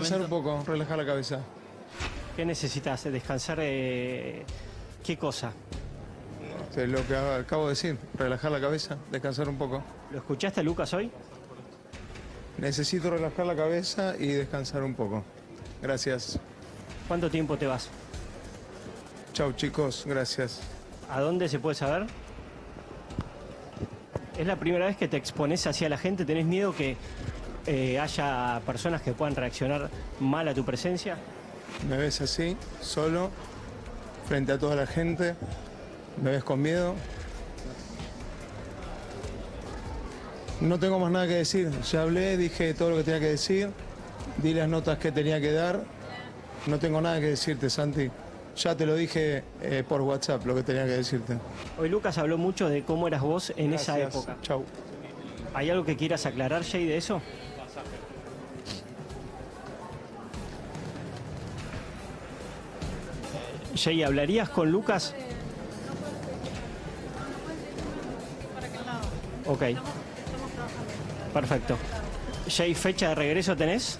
Descansar momento? un poco, relajar la cabeza. ¿Qué necesitas? ¿Descansar? eh, ¿Qué cosa? Es lo que acabo de decir, relajar la cabeza, descansar un poco. ¿Lo escuchaste, Lucas, hoy? Necesito relajar la cabeza y descansar un poco. Gracias. ¿Cuánto tiempo te vas? Chau chicos, gracias. ¿A dónde se puede saber? ¿Es la primera vez que te expones hacia la gente? ¿Tenés miedo que eh, haya personas que puedan reaccionar mal a tu presencia? Me ves así, solo, frente a toda la gente. Me ves con miedo. No tengo más nada que decir. Ya hablé, dije todo lo que tenía que decir. Di las notas que tenía que dar. No tengo nada que decirte, Santi. Ya te lo dije eh, por WhatsApp lo que tenía que decirte. Hoy Lucas habló mucho de cómo eras vos en esa época. Chau. ¿Hay algo que quieras aclarar, Jay, de eso? Jay, ¿hablarías con Lucas? Ok. Perfecto. Jay, ¿fecha de regreso tenés?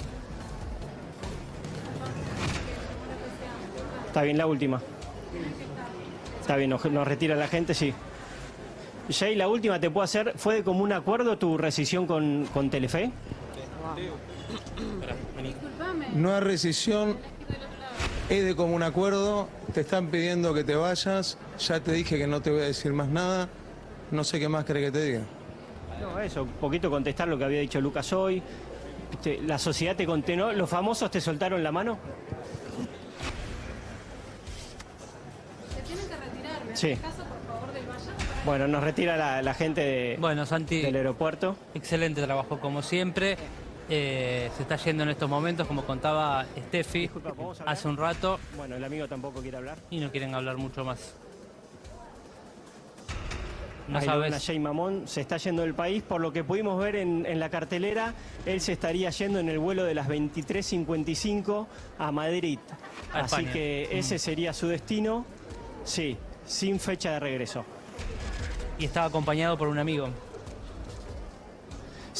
Está bien, la última. Está bien, nos, nos retira la gente, sí. Jay, la última te puedo hacer. ¿Fue de común acuerdo tu rescisión con, con Telefe? No hay rescisión, es de común acuerdo, te están pidiendo que te vayas, ya te dije que no te voy a decir más nada, no sé qué más querés que te diga. No, eso, un poquito contestar lo que había dicho Lucas hoy. Viste, La sociedad te contenó. ¿Los famosos te soltaron la mano? Se tienen que retirar. ¿Me Sí. haces caso, por favor, del Valle? Bueno, nos retira la, la gente de- Bueno, Santi, del aeropuerto. excelente trabajo como siempre. Eh, se está yendo en estos momentos, como contaba Steffi hace un rato, Bueno, el amigo tampoco quiere hablar. y no quieren hablar mucho más. No sabes. Jay Mamón, se está yendo del país. Por lo que pudimos ver en, en la cartelera, él se estaría yendo en el vuelo de las 23.55 a Madrid. A Así España. que ese Mm. sería su destino. Sí, sin fecha de regreso. Y estaba acompañado por un amigo.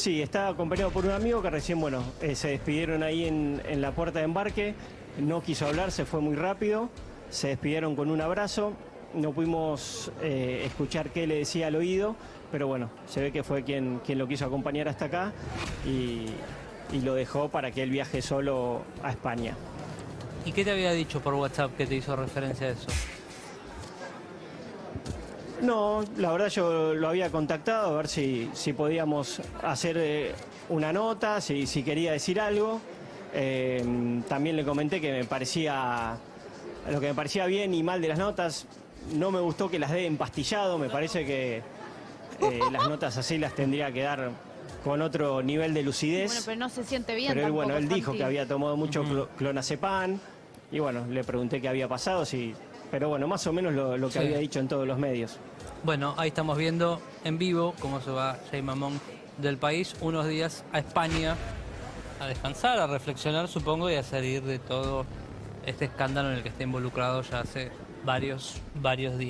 Sí, estaba acompañado por un amigo que recién, bueno, eh, se despidieron ahí en, en la puerta de embarque. No quiso hablar, se fue muy rápido. Se despidieron con un abrazo. No pudimos eh, escuchar qué le decía al oído, pero bueno, se ve que fue quien, quien lo quiso acompañar hasta acá y, y lo dejó para que él viaje solo a España. ¿Y qué te había dicho por WhatsApp que te hizo referencia a eso? No, la verdad yo lo había contactado a ver si, si podíamos hacer eh, una nota, si, si quería decir algo. Eh, también le comenté que me parecía, lo que me parecía bien y mal de las notas, no me gustó que las dé empastillado, me parece que eh, las notas así las tendría que dar con otro nivel de lucidez. Bueno, pero no se siente bien Pero él, bueno, él dijo que había tomado mucho clo- clonazepam y bueno, le pregunté qué había pasado, si, pero bueno, más o menos lo, lo que Sí. había dicho en todos los medios. Bueno, ahí estamos viendo en vivo cómo se va Jay Mamón del país unos días a España a descansar, a reflexionar, supongo, y a salir de todo este escándalo en el que está involucrado ya hace varios, varios días.